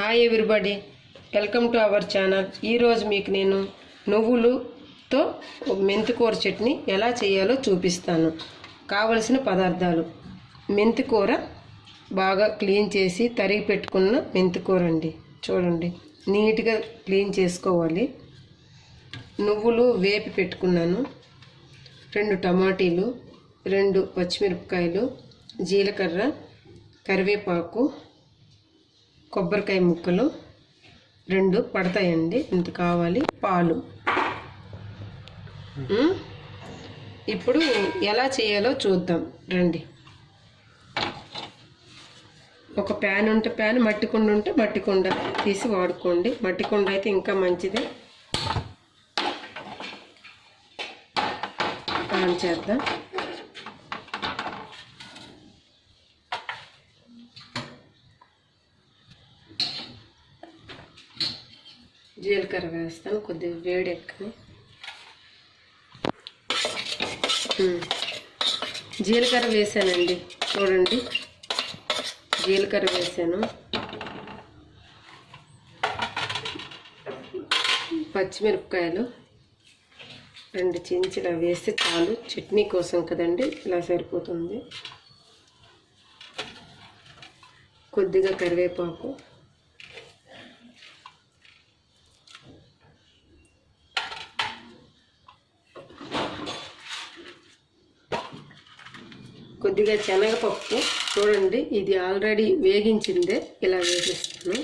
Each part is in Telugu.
Hi everybody welcome to our channel ఈరోజు మీకు నేను నువ్వులుతో మెంతికూర చట్నీ ఎలా చేయాలో చూపిస్తాను. కావలసిన పదార్థాలు. మెంతికూర బాగా క్లీన్ చేసి తరిగి పెట్టుకున్న మెంతికూర అండి. చూడండి. నీట్గా క్లీన్ చేసుకోవాలి. నువ్వులు వేపి పెట్టుకున్నాను. రెండు టమాటీలు రెండు పచ్చిమిరపకాయలు జీలకర్ర కరివేపాకు కొబ్బరికాయ ముక్కలు రెండు పడతాయండి. ఇంత కావాలి. పాలు. ఇప్పుడు ఎలా చేయాలో చూద్దాం. రండి. ఒక ప్యాన్ ఉంటే ప్యాన్ మట్టి కుండ ఉంటే మట్టి కుండ తీసి వాడుకోండి. మట్టి కుండ అయితే ఇంకా మంచిది. ఆన్ చేద్దాం. జీలకర్ర వేస్తాను కొద్దిగా వేడి ఎక్కని జీలకర్ర వేసానండి చూడండి. జీలకర్ర వేసాను. పచ్చిమిరపకాయలు రెండు చెంచులు వేస్తే చాలు. చట్నీ కోసం కదండి ఇలా సరిపోతుంది. కొద్దిగా కరివేపాకు. కొద్దిగా శనగపప్పు చూడండి ఇది ఆల్రెడీ వేగించిందే. ఇలా వేసేస్తాను.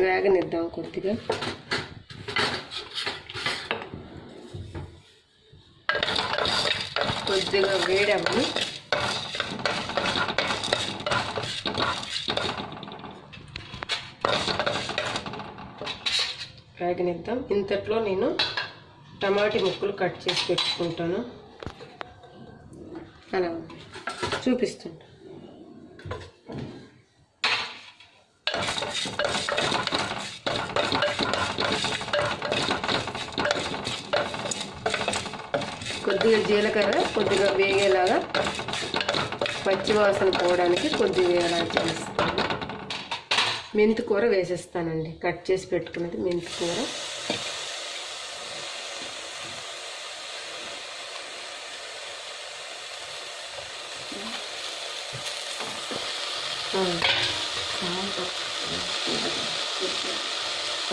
వేగనిద్దాం కొద్దిగా. కొద్దిగా వేడవ్వని వేగనిద్దాం ఇంతట్లో నేను టమాటీ ముక్కలు కట్ చేసి పెట్టుకుంటాను. అలా చూపిస్తుంటా. కొద్దిగా జీలకర్ర కొద్దిగా వేగేలాగా పచ్చి వాసన పోవడానికి కొద్దిగా వేయడానికి చేస్తాను. మెంతి కూర వేసేస్తానండి. కట్ చేసి పెట్టుకున్నది మెంతి కూర.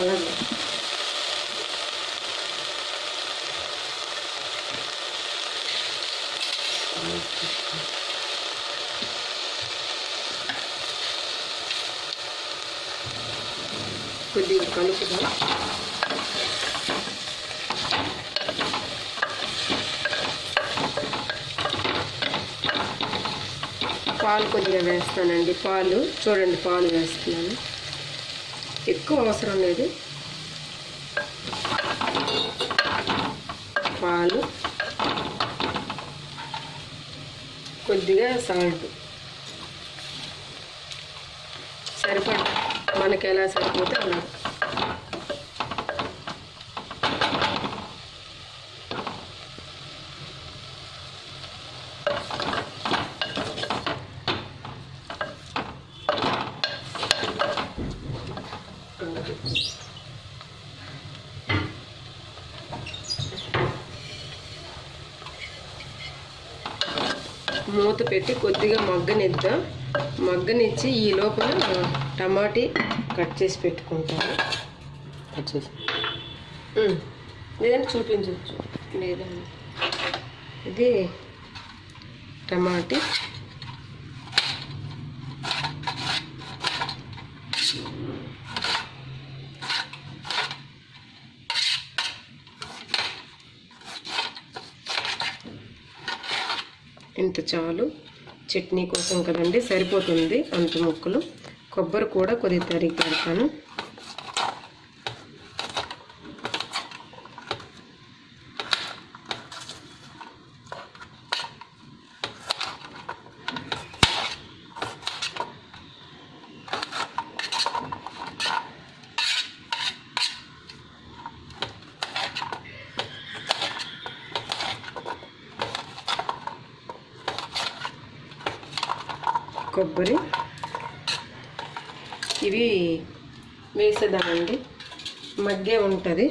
అలాగే కొద్దిగా కలుపుదాం పాలు కొద్దిగా వేస్తానండి. పాలు చూడండి పాలు వేస్తున్నాను. ఎక్కువ అవసరం లేదు. పాలు. కొద్దిగా సాల్ట్. సరిపడ. మనకి ఎలా సరిపోతే అలా. మూత పెట్టి కొద్దిగా మగ్గనిద్దాం. మగ్గనిచ్చి ఈ లోపల టమాటీ కట్ చేసి పెట్టుకుంటాను. వచ్చేసి ఉమ్. లేదంటే చూపించవచ్చు లేదండి. ఇది టమాటీ. ఇంత చాలు. చట్నీ కోసం కదండి సరిపోతుంది అంత ముక్కలు. కొబ్బరి కూడా కొద్దిగా తరిగి పెడతాను. కొబ్బరి. ఇవి వేసేదామండి మగ్గే ఉంటుంది.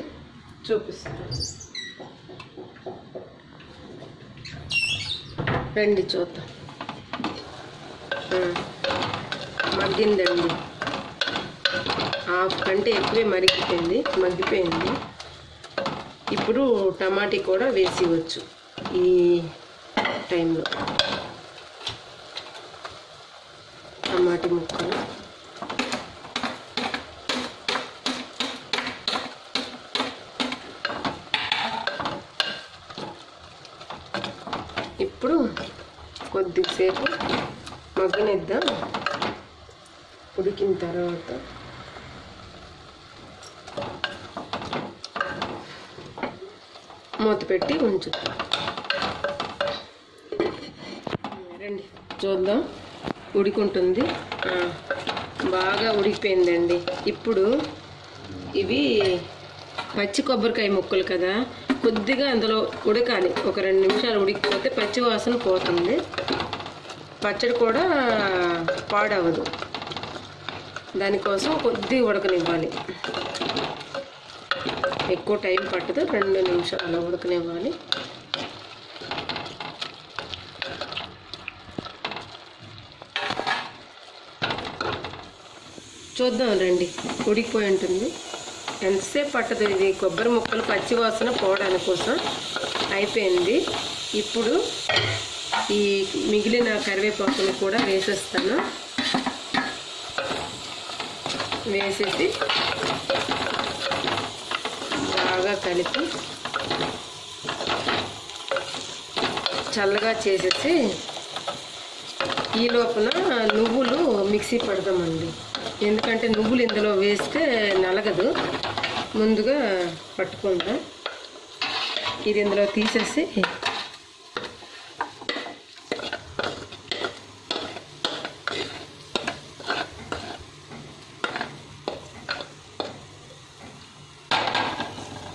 చూపిస్తాను. రండి చూద్దాం. మగ్గిందండి. హాఫ్ కంటే ఎక్కువే మరిగిపోయింది. మగ్గిపోయింది. ఇప్పుడు టమాటీ కూడా వేసివచ్చు ఈ టైంలో టమాటీ ముక్కలు ఇప్పుడు కొద్దిసేపు మగ్గనిద్దాం. ఉడికిన తర్వాత మూత పెట్టి ఉంచుతాం. రండి చూద్దాం. ఉడికుంటుంది. బాగా ఉడికిపోయిందండి. ఇప్పుడు ఇవి పచ్చి కొబ్బరికాయ ముక్కలు కదా కొద్దిగా అందులో ఉడకాలి. ఒక రెండు నిమిషాలు ఉడికిపోతే పచ్చివాసన పోతుంది. పచ్చడి కూడా పాడవదు. దానికోసం కొద్దిగా ఉడకనివ్వాలి. ఎక్కువ టైం పట్టదు. రెండు నిమిషాలు ఉడకనివ్వాలి. చూద్దాం రండి. ఉడికిపోయి ఉంటుంది. ఎంతసేపు పట్టదు ఇది కొబ్బరి ముక్కలు పచ్చి వాసన పోవడానికి కోసం అయిపోయింది. ఇప్పుడు ఈ మిగిలిన కరివేపాకుని కూడా వేసేస్తాను. వేసేసి బాగా కలిపి చల్లగా చేసేసి ఈ లోపల నువ్వులు మిక్సీ పడదామండి ఎందుకంటే నువ్వులు ఇందులో వేస్తే నలగదు. ముందుగా పట్టుకుందాం. ఇది ఇందులో తీసేసి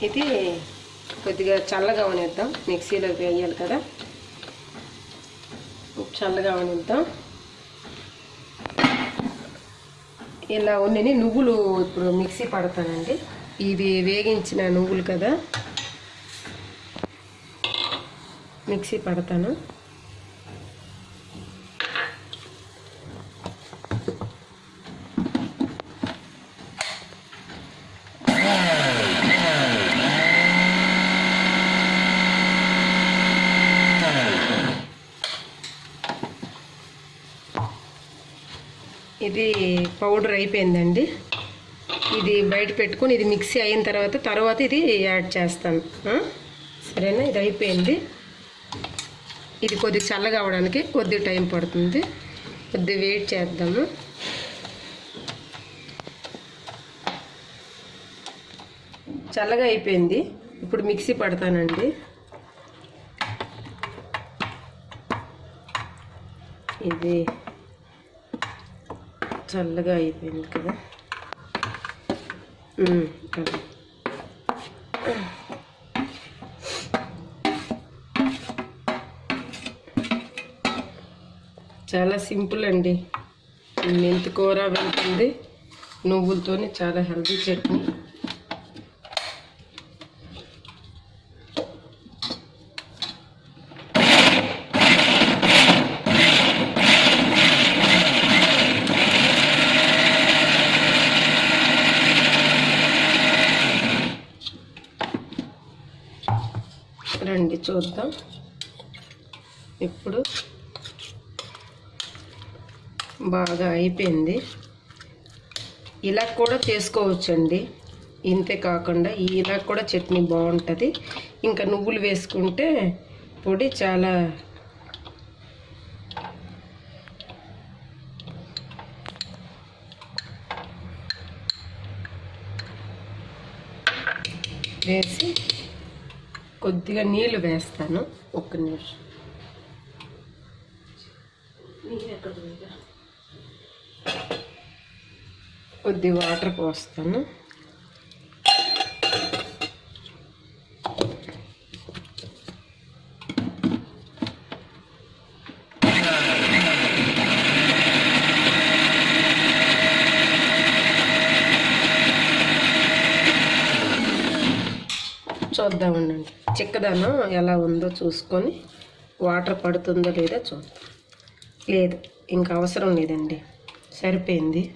ఇది కొద్దిగా చల్లగా వనిద్దాం మిక్సీలో వేయాలి కదా. చల్లగా వనిద్దాం ఇలా ఉన్నని నువ్వులు ఇప్పుడు మిక్సీ పడతానండి. ఇది వేగించిన నువ్వులు కదా? మిక్సీ పడతాను. ఇది పౌడర్ అయిపోయిందండి. ఇది బయట పెట్టుకొని ఇది మిక్సీ అయిన తర్వాత తర్వాత ఇది యాడ్ చేస్తాను సరేనా? ఇది అయిపోయింది. ఇది కొద్దిగా చల్లగా అవడానికి కొద్ది టైం పడుతుంది. కొద్ది వెయిట్ చేద్దాము. చల్లగా అయిపోయింది. ఇప్పుడు మిక్సీ పడతానండి. ఇది చల్లగా అయిపోయింది కదా. చాలా సింపుల్ అండి. మెంతి కూర వెళ్తుంది. నువ్వులతోనే చాలా హెల్తీ చట్నీ. రండి చూద్దాం. ఇప్పుడు బాగా అయిపోయింది. ఇలా కూడా చేసుకోవచ్చండి. ఇంతే కాకుండా ఇలా కూడా చట్నీ బాగుంటుంది. ఇంకా నువ్వులు వేసుకుంటే పొడి చాలా వేసి కొద్దిగా నీళ్ళు వేస్తాను. ఒక్క నిమిషం? కొద్ది వాటర్ పోస్తాను. చూద్దామండి. చిక్కదనం ఎలా ఉందో చూసుకొని వాటర్ పడుతుందో లేదో చూద్దాం. లేదు ఇంకా అవసరం లేదండి. సరిపోయింది.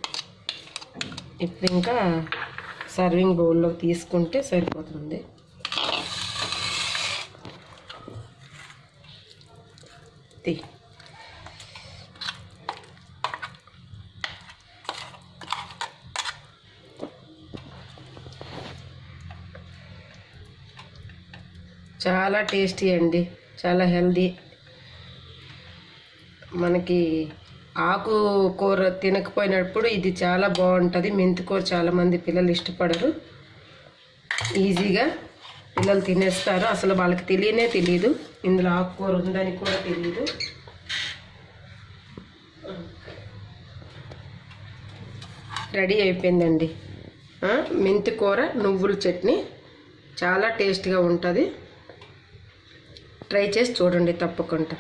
ఇప్పుడు ఇంకా సర్వింగ్ బౌల్లో తీసుకుంటే సరిపోతుంది. తీ. చాలా టేస్టీ అండి. చాలా హెల్దీ మనకి ఆకు కూర తినకపోయినప్పుడు ఇది చాలా బాగుంటుంది. మెంతికూర చాలామంది పిల్లలు ఇష్టపడరు. ఈజీగా పిల్లలు తినేస్తారు. అసలు వాళ్ళకి తెలియనే తెలియదు ఇందులో ఆకుకూర ఉందని కూడా తెలియదు రెడీ అయిపోయిందండి. మెంతి కూర నువ్వుల చట్నీ చాలా టేస్ట్గా ఉంటుంది. ట్రై చేసి చూడండి తప్పకుండా.